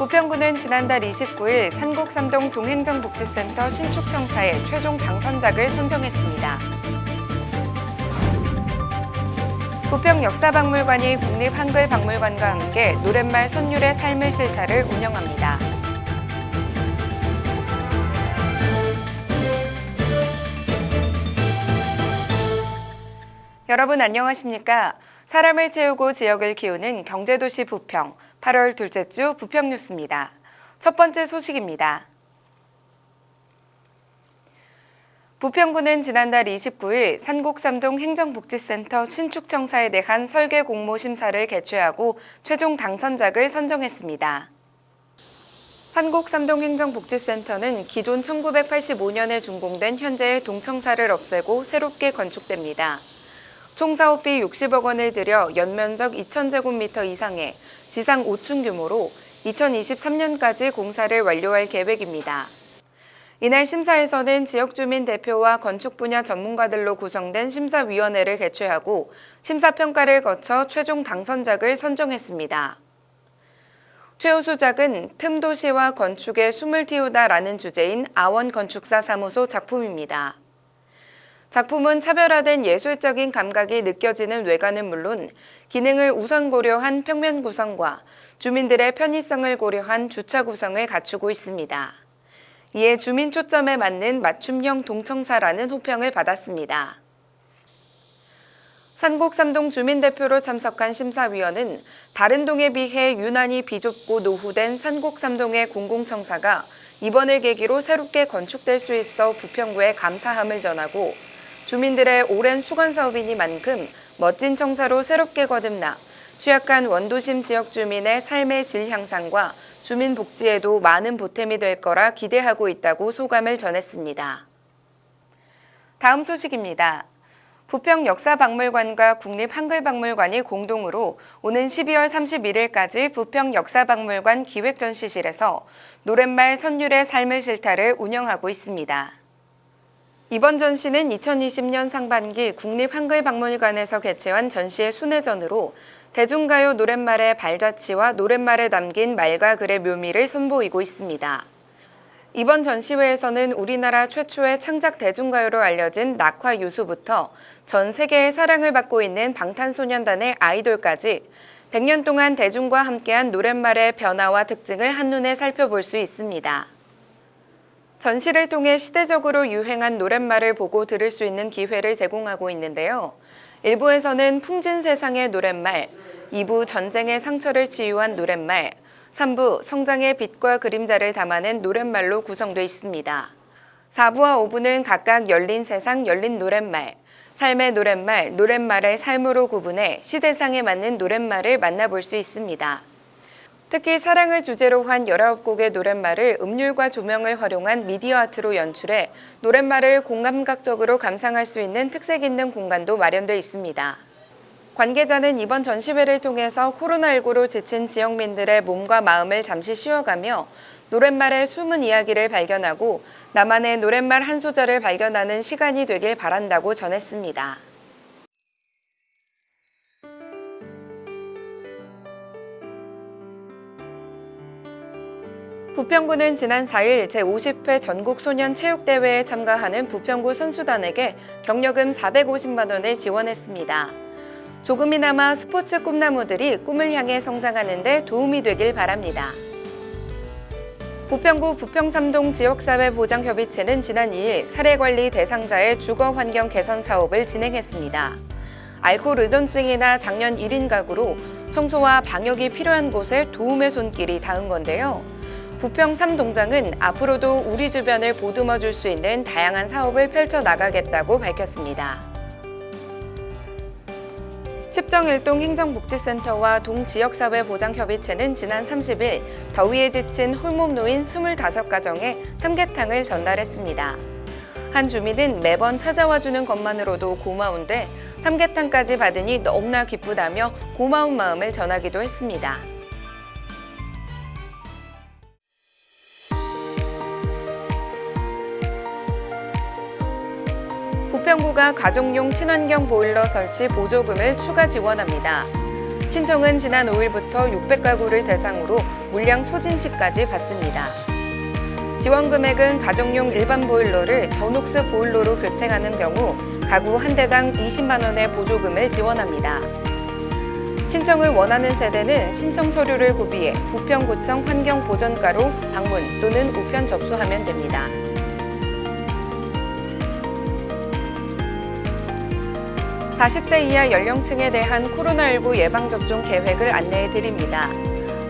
부평구는 지난달 29일 산곡삼동 동행정복지센터 신축청사에 최종 당선작을 선정했습니다. 부평 역사박물관이 국립한글박물관과 함께 노랫말 선율의 삶의 실타를 운영합니다. 여러분 안녕하십니까? 사람을 채우고 지역을 키우는 경제도시 부평 8월 둘째 주 부평 뉴스입니다. 첫 번째 소식입니다. 부평구는 지난달 29일 산곡삼동 행정복지센터 신축청사에 대한 설계 공모 심사를 개최하고 최종 당선작을 선정했습니다. 산곡삼동 행정복지센터는 기존 1985년에 준공된 현재의 동청사를 없애고 새롭게 건축됩니다. 총 사업비 60억 원을 들여 연면적 2,000제곱미터 이상의 지상 5층 규모로 2023년까지 공사를 완료할 계획입니다. 이날 심사에서는 지역 주민 대표와 건축 분야 전문가들로 구성된 심사위원회를 개최하고 심사평가를 거쳐 최종 당선작을 선정했습니다. 최우수작은 틈도시와 건축에 숨을 틔우다라는 주제인 아원건축사 사무소 작품입니다. 작품은 차별화된 예술적인 감각이 느껴지는 외관은 물론 기능을 우선 고려한 평면 구성과 주민들의 편의성을 고려한 주차 구성을 갖추고 있습니다. 이에 주민 초점에 맞는 맞춤형 동청사라는 호평을 받았습니다. 산곡삼동 주민대표로 참석한 심사위원은 다른 동에 비해 유난히 비좁고 노후된 산곡삼동의 공공청사가 이번을 계기로 새롭게 건축될 수 있어 부평구에 감사함을 전하고 주민들의 오랜 수건 사업이니만큼 멋진 청사로 새롭게 거듭나 취약한 원도심 지역 주민의 삶의 질 향상과 주민 복지에도 많은 보탬이 될 거라 기대하고 있다고 소감을 전했습니다. 다음 소식입니다. 부평 역사박물관과 국립한글박물관이 공동으로 오는 12월 31일까지 부평 역사박물관 기획전시실에서 노랫말 선율의 삶의 실타를 운영하고 있습니다. 이번 전시는 2020년 상반기 국립한글박물관에서 개최한 전시의 순회전으로 대중가요 노랫말의 발자취와 노랫말에 담긴 말과 글의 묘미를 선보이고 있습니다. 이번 전시회에서는 우리나라 최초의 창작 대중가요로 알려진 낙화 유수부터 전 세계의 사랑을 받고 있는 방탄소년단의 아이돌까지 100년 동안 대중과 함께한 노랫말의 변화와 특징을 한눈에 살펴볼 수 있습니다. 전시를 통해 시대적으로 유행한 노랫말을 보고 들을 수 있는 기회를 제공하고 있는데요. 1부에서는 풍진 세상의 노랫말, 2부 전쟁의 상처를 치유한 노랫말, 3부 성장의 빛과 그림자를 담아낸 노랫말로 구성되어 있습니다. 4부와 5부는 각각 열린 세상, 열린 노랫말, 삶의 노랫말, 노랫말의 삶으로 구분해 시대상에 맞는 노랫말을 만나볼 수 있습니다. 특히 사랑을 주제로 한 19곡의 노랫말을 음률과 조명을 활용한 미디어 아트로 연출해 노랫말을 공감각적으로 감상할 수 있는 특색 있는 공간도 마련되어 있습니다. 관계자는 이번 전시회를 통해서 코로나19로 지친 지역민들의 몸과 마음을 잠시 쉬어가며 노랫말의 숨은 이야기를 발견하고 나만의 노랫말 한 소절을 발견하는 시간이 되길 바란다고 전했습니다. 부평구는 지난 4일 제50회 전국소년체육대회에 참가하는 부평구 선수단에게 경력금 450만 원을 지원했습니다. 조금이나마 스포츠 꿈나무들이 꿈을 향해 성장하는 데 도움이 되길 바랍니다. 부평구 부평삼동 지역사회보장협의체는 지난 2일 사례관리 대상자의 주거환경 개선 사업을 진행했습니다. 알코올 의존증이나 장년 1인 가구로 청소와 방역이 필요한 곳에 도움의 손길이 닿은 건데요. 부평 3동장은 앞으로도 우리 주변을 보듬어 줄 수 있는 다양한 사업을 펼쳐나가겠다고 밝혔습니다. 십정일동 행정복지센터와 동지역사회보장협의체는 지난 30일 더위에 지친 홀몸 노인 25가정에 삼계탕을 전달했습니다. 한 주민은 매번 찾아와주는 것만으로도 고마운데 삼계탕까지 받으니 너무나 기쁘다며 고마운 마음을 전하기도 했습니다. 부평구가 가정용 친환경 보일러 설치 보조금을 추가 지원합니다. 신청은 지난 5일부터 600가구를 대상으로 물량 소진 시까지 받습니다. 지원 금액은 가정용 일반 보일러를 전옥스 보일러로 교체하는 경우 가구 한 대당 20만 원의 보조금을 지원합니다. 신청을 원하는 세대는 신청 서류를 구비해 부평구청 환경보전과로 방문 또는 우편 접수하면 됩니다. 40세 이하 연령층에 대한 코로나19 예방접종 계획을 안내해 드립니다.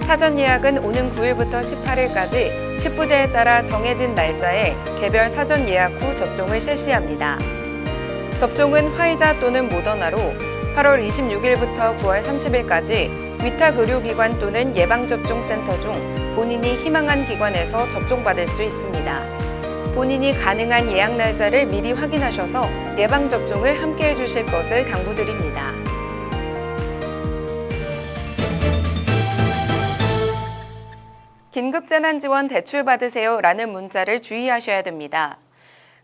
사전 예약은 오는 9일부터 18일까지 10부제에 따라 정해진 날짜에 개별 사전 예약 후 접종을 실시합니다. 접종은 화이자 또는 모더나로 8월 26일부터 9월 30일까지 위탁 의료기관 또는 예방접종센터 중 본인이 희망한 기관에서 접종받을 수 있습니다. 본인이 가능한 예약 날짜를 미리 확인하셔서 예방접종을 함께 해주실 것을 당부드립니다. 긴급재난지원 대출 받으세요 라는 문자를 주의하셔야 됩니다.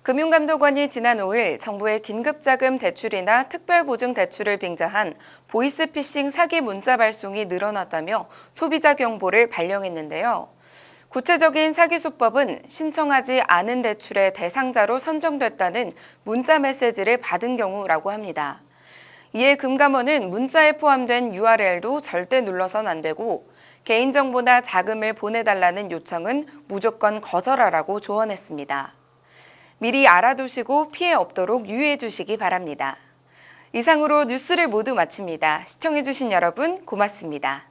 금융감독원이 지난 5일 정부의 긴급자금 대출이나 특별보증 대출을 빙자한 보이스피싱 사기 문자 발송이 늘어났다며 소비자 경보를 발령했는데요. 구체적인 사기 수법은 신청하지 않은 대출의 대상자로 선정됐다는 문자 메시지를 받은 경우라고 합니다. 이에 금감원은 문자에 포함된 URL도 절대 눌러선 안 되고 개인정보나 자금을 보내달라는 요청은 무조건 거절하라고 조언했습니다. 미리 알아두시고 피해 없도록 유의해 주시기 바랍니다. 이상으로 뉴스를 모두 마칩니다. 시청해주신 여러분 고맙습니다.